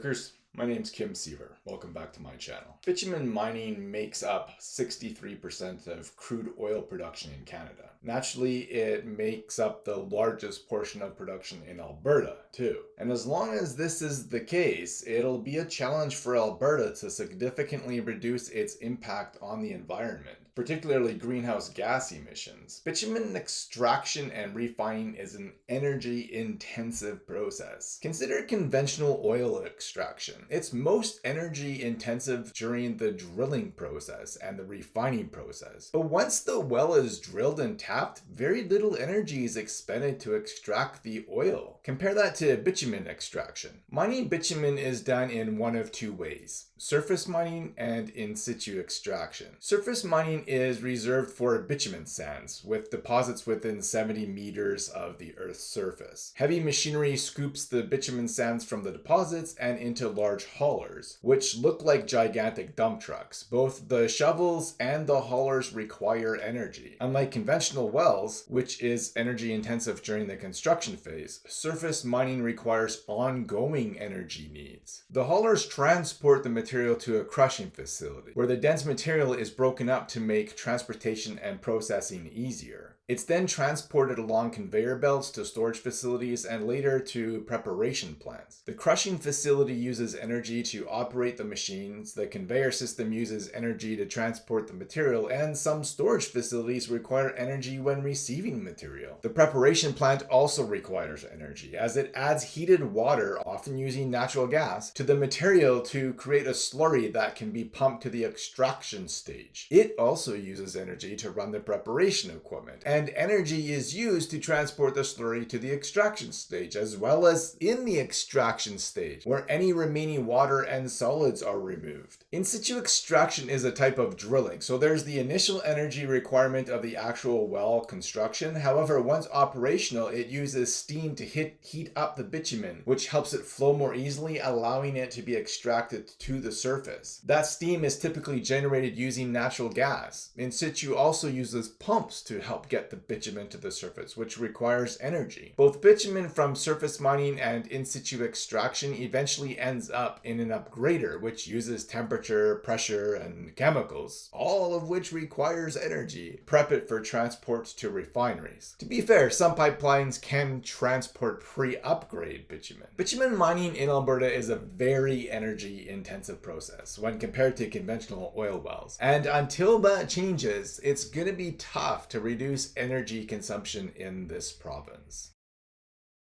Lurkers, my name's Kim Siever. Welcome back to my channel. Bitumen mining makes up 63% of crude oil production in Canada. Naturally, it makes up the largest portion of production in Alberta, too. And as long as this is the case, it'll be a challenge for Alberta to significantly reduce its impact on the environment particularly greenhouse gas emissions. Bitumen extraction and refining is an energy intensive process. Consider conventional oil extraction. It's most energy intensive during the drilling process and the refining process. But once the well is drilled and tapped, very little energy is expended to extract the oil. Compare that to bitumen extraction. Mining bitumen is done in one of two ways, surface mining and in situ extraction. Surface mining is reserved for bitumen sands, with deposits within 70 meters of the Earth's surface. Heavy machinery scoops the bitumen sands from the deposits and into large haulers, which look like gigantic dump trucks. Both the shovels and the haulers require energy. Unlike conventional wells, which is energy intensive during the construction phase, surface mining requires ongoing energy needs. The haulers transport the material to a crushing facility, where the dense material is broken up to make transportation and processing easier. It's then transported along conveyor belts to storage facilities and later to preparation plants. The crushing facility uses energy to operate the machines, the conveyor system uses energy to transport the material, and some storage facilities require energy when receiving material. The preparation plant also requires energy, as it adds heated water, often using natural gas, to the material to create a slurry that can be pumped to the extraction stage. It also uses energy to run the preparation equipment, and energy is used to transport the slurry to the extraction stage, as well as in the extraction stage, where any remaining water and solids are removed. In situ extraction is a type of drilling, so there's the initial energy requirement of the actual well construction. However, once operational, it uses steam to hit, heat up the bitumen, which helps it flow more easily, allowing it to be extracted to the surface. That steam is typically generated using natural gas. In situ also uses pumps to help get the bitumen to the surface, which requires energy. Both bitumen from surface mining and in situ extraction eventually ends up in an upgrader, which uses temperature, pressure, and chemicals, all of which requires energy. Prep it for transport to refineries. To be fair, some pipelines can transport pre-upgrade bitumen. Bitumen mining in Alberta is a very energy intensive process when compared to conventional oil wells. And until that changes, it's gonna be tough to reduce energy consumption in this province.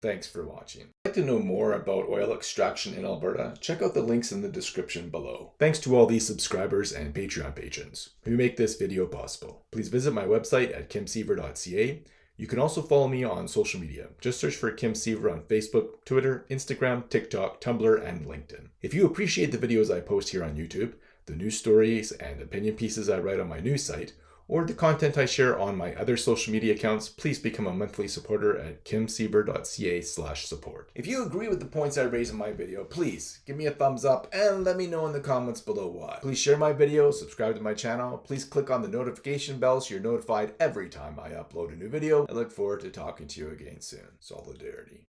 Thanks for watching. If you'd like to know more about oil extraction in Alberta, check out the links in the description below. Thanks to all these subscribers and Patreon patrons who make this video possible. Please visit my website at kimsiever.ca. You can also follow me on social media. Just search for Kim Siever on Facebook, Twitter, Instagram, TikTok, Tumblr, and LinkedIn. If you appreciate the videos I post here on YouTube, the news stories and opinion pieces I write on my news site, or the content I share on my other social media accounts, please become a monthly supporter at kimsiever.ca slash support. If you agree with the points I raise in my video, please give me a thumbs up and let me know in the comments below why. Please share my video, subscribe to my channel, please click on the notification bell so you're notified every time I upload a new video. I look forward to talking to you again soon. Solidarity.